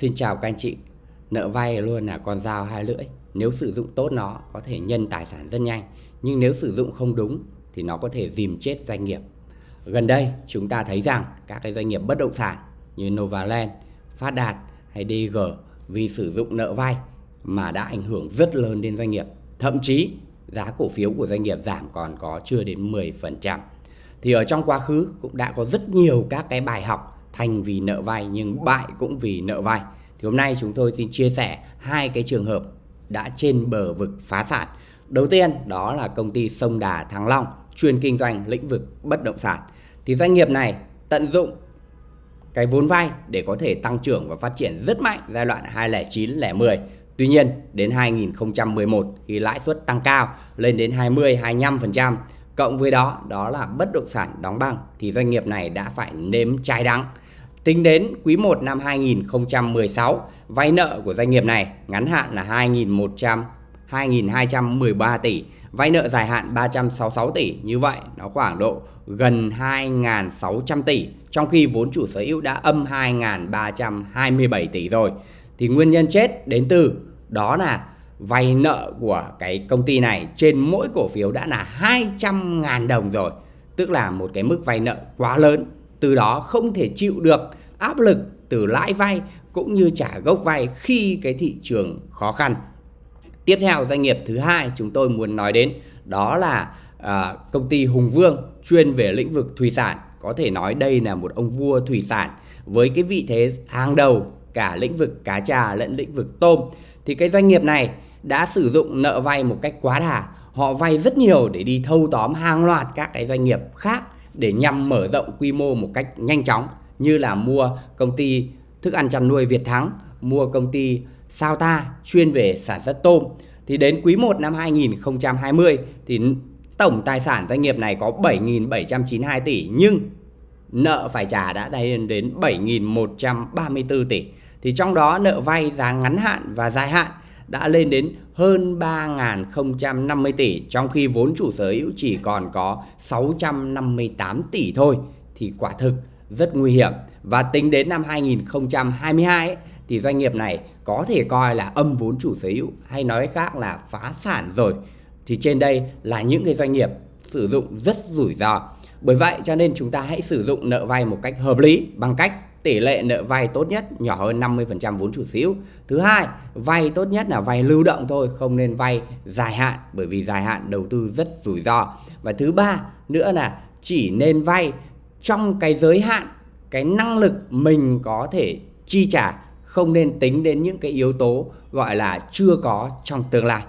Xin chào các anh chị. Nợ vay luôn là con dao hai lưỡi. Nếu sử dụng tốt nó có thể nhân tài sản rất nhanh, nhưng nếu sử dụng không đúng thì nó có thể dìm chết doanh nghiệp. Gần đây chúng ta thấy rằng các cái doanh nghiệp bất động sản như Novaland, Phát Đạt hay DG vì sử dụng nợ vay mà đã ảnh hưởng rất lớn đến doanh nghiệp. Thậm chí giá cổ phiếu của doanh nghiệp giảm còn có chưa đến 10%. Thì ở trong quá khứ cũng đã có rất nhiều các cái bài học thành vì nợ vay nhưng bại cũng vì nợ vay. Thì hôm nay chúng tôi xin chia sẻ hai cái trường hợp đã trên bờ vực phá sản. Đầu tiên đó là công ty Sông Đà Thăng Long chuyên kinh doanh lĩnh vực bất động sản. Thì doanh nghiệp này tận dụng cái vốn vay để có thể tăng trưởng và phát triển rất mạnh giai đoạn 2009 10. Tuy nhiên, đến 2011 khi lãi suất tăng cao lên đến 20 25%, cộng với đó đó là bất động sản đóng băng thì doanh nghiệp này đã phải nếm trái đắng Tính đến quý 1 năm 2016, vay nợ của doanh nghiệp này ngắn hạn là 2.100 2.213 tỷ, vay nợ dài hạn 366 tỷ. Như vậy nó khoảng độ gần 2.600 tỷ, trong khi vốn chủ sở hữu đã âm 2.327 tỷ rồi. Thì nguyên nhân chết đến từ đó là vay nợ của cái công ty này trên mỗi cổ phiếu đã là 200.000 đồng rồi. Tức là một cái mức vay nợ quá lớn từ đó không thể chịu được áp lực từ lãi vay cũng như trả gốc vay khi cái thị trường khó khăn. Tiếp theo doanh nghiệp thứ hai chúng tôi muốn nói đến đó là à, công ty Hùng Vương chuyên về lĩnh vực thủy sản. Có thể nói đây là một ông vua thủy sản với cái vị thế hàng đầu cả lĩnh vực cá trà lẫn lĩnh vực tôm. Thì cái doanh nghiệp này đã sử dụng nợ vay một cách quá đà. Họ vay rất nhiều để đi thâu tóm hàng loạt các cái doanh nghiệp khác để nhằm mở rộng quy mô một cách nhanh chóng như là mua công ty thức ăn chăn nuôi Việt Thắng, mua công ty Sao Ta chuyên về sản xuất tôm. Thì đến quý 1 năm 2020 thì tổng tài sản doanh nghiệp này có 7.792 tỷ nhưng nợ phải trả đã lên đến 7.134 tỷ. Thì trong đó nợ vay giá ngắn hạn và dài hạn đã lên đến hơn 3.050 tỷ trong khi vốn chủ sở hữu chỉ còn có 658 tỷ thôi. Thì quả thực rất nguy hiểm. Và tính đến năm 2022 ấy, thì doanh nghiệp này có thể coi là âm vốn chủ sở hữu hay nói khác là phá sản rồi. Thì trên đây là những cái doanh nghiệp sử dụng rất rủi ro. Bởi vậy cho nên chúng ta hãy sử dụng nợ vay một cách hợp lý bằng cách tỷ lệ nợ vay tốt nhất nhỏ hơn 50% vốn chủ sở hữu. Thứ hai, vay tốt nhất là vay lưu động thôi, không nên vay dài hạn bởi vì dài hạn đầu tư rất rủi ro. Và thứ ba nữa là chỉ nên vay trong cái giới hạn cái năng lực mình có thể chi trả không nên tính đến những cái yếu tố gọi là chưa có trong tương lai